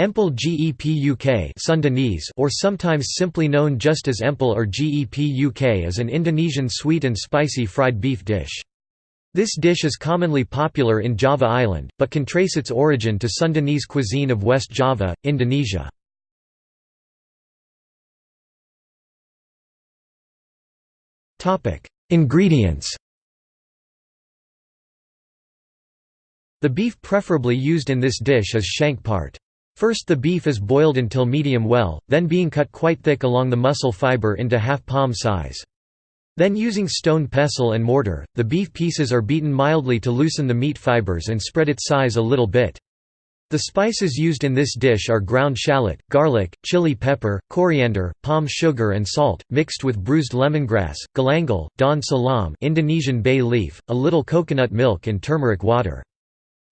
Empal gepuk or sometimes simply known just as Empal or gepuk is an Indonesian sweet and spicy fried beef dish. This dish is commonly popular in Java Island, but can trace its origin to Sundanese cuisine of West Java, Indonesia. Ingredients The beef preferably used in this dish is shank part. First the beef is boiled until medium well, then being cut quite thick along the muscle fiber into half palm size. Then using stone pestle and mortar, the beef pieces are beaten mildly to loosen the meat fibers and spread its size a little bit. The spices used in this dish are ground shallot, garlic, chili pepper, coriander, palm sugar and salt, mixed with bruised lemongrass, galangal, daun salam Indonesian bay leaf, a little coconut milk and turmeric water.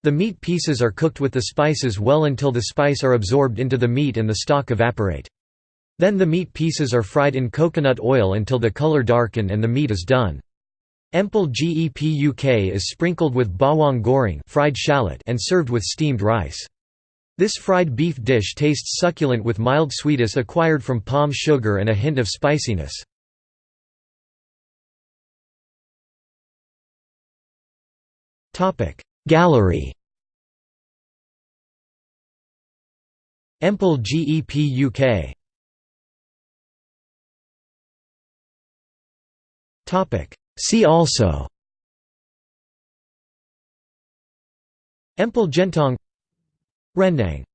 The meat pieces are cooked with the spices well until the spice are absorbed into the meat and the stock evaporate. Then the meat pieces are fried in coconut oil until the color darken and the meat is done. Empal gepuk is sprinkled with bawang goreng fried shallot and served with steamed rice. This fried beef dish tastes succulent with mild sweetness acquired from palm sugar and a hint of spiciness. Gallery. Empel GEP UK Topic. See also. Empal Gentong. Rendang